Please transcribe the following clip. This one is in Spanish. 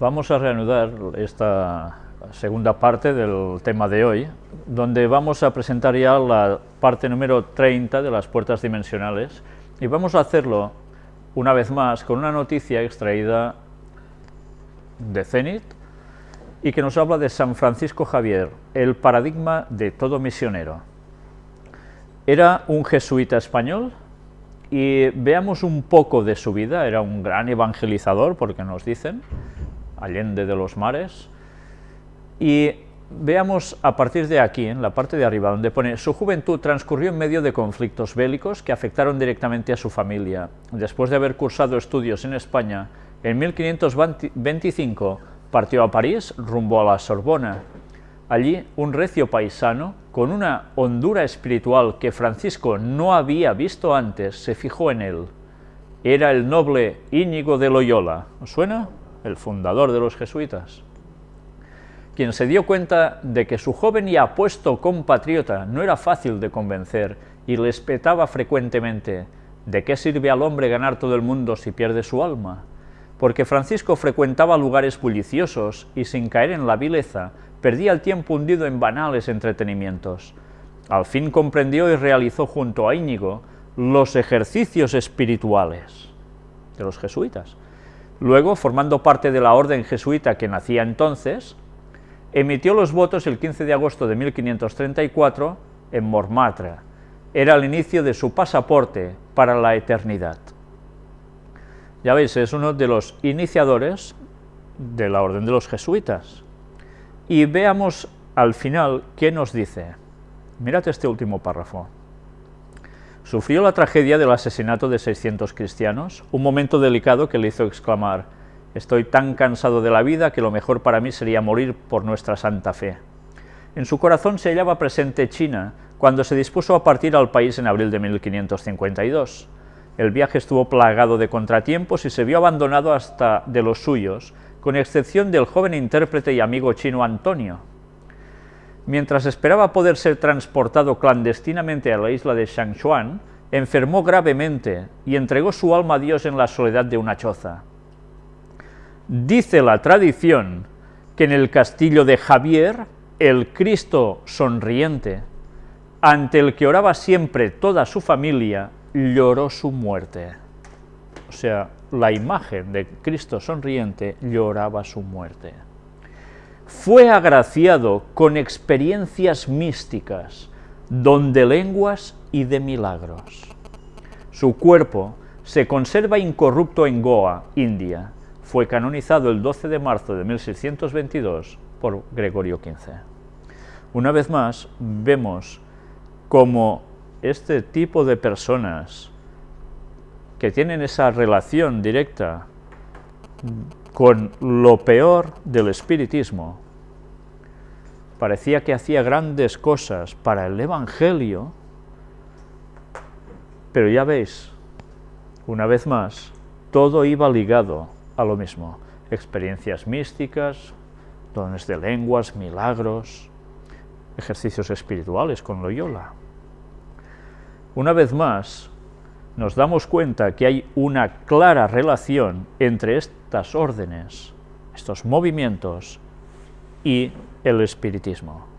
Vamos a reanudar esta segunda parte del tema de hoy, donde vamos a presentar ya la parte número 30 de las puertas dimensionales y vamos a hacerlo una vez más con una noticia extraída de Zenit y que nos habla de San Francisco Javier, el paradigma de todo misionero. Era un jesuita español y veamos un poco de su vida, era un gran evangelizador, porque nos dicen, allende de los mares, y veamos a partir de aquí, en la parte de arriba, donde pone su juventud transcurrió en medio de conflictos bélicos que afectaron directamente a su familia. Después de haber cursado estudios en España, en 1525 partió a París rumbo a la Sorbona. Allí, un recio paisano, con una hondura espiritual que Francisco no había visto antes, se fijó en él. Era el noble Íñigo de Loyola. ¿Os suena? El fundador de los jesuitas, quien se dio cuenta de que su joven y apuesto compatriota no era fácil de convencer y le espetaba frecuentemente, ¿de qué sirve al hombre ganar todo el mundo si pierde su alma? Porque Francisco frecuentaba lugares bulliciosos y sin caer en la vileza, perdía el tiempo hundido en banales entretenimientos. Al fin comprendió y realizó junto a Íñigo los ejercicios espirituales de los jesuitas, Luego, formando parte de la orden jesuita que nacía entonces, emitió los votos el 15 de agosto de 1534 en Montmartre. Era el inicio de su pasaporte para la eternidad. Ya veis, es uno de los iniciadores de la orden de los jesuitas. Y veamos al final qué nos dice. Mirad este último párrafo. Sufrió la tragedia del asesinato de 600 cristianos, un momento delicado que le hizo exclamar, «Estoy tan cansado de la vida que lo mejor para mí sería morir por nuestra santa fe». En su corazón se hallaba presente China, cuando se dispuso a partir al país en abril de 1552. El viaje estuvo plagado de contratiempos y se vio abandonado hasta de los suyos, con excepción del joven intérprete y amigo chino Antonio, Mientras esperaba poder ser transportado clandestinamente a la isla de Shangchuan, enfermó gravemente y entregó su alma a Dios en la soledad de una choza. Dice la tradición que en el castillo de Javier, el Cristo sonriente, ante el que oraba siempre toda su familia, lloró su muerte. O sea, la imagen de Cristo sonriente lloraba su muerte fue agraciado con experiencias místicas, don de lenguas y de milagros. Su cuerpo se conserva incorrupto en Goa, India. Fue canonizado el 12 de marzo de 1622 por Gregorio XV. Una vez más, vemos cómo este tipo de personas que tienen esa relación directa con lo peor del espiritismo. Parecía que hacía grandes cosas para el Evangelio, pero ya veis, una vez más, todo iba ligado a lo mismo. Experiencias místicas, dones de lenguas, milagros, ejercicios espirituales con Loyola. Una vez más, nos damos cuenta que hay una clara relación entre estas órdenes, estos movimientos y el espiritismo.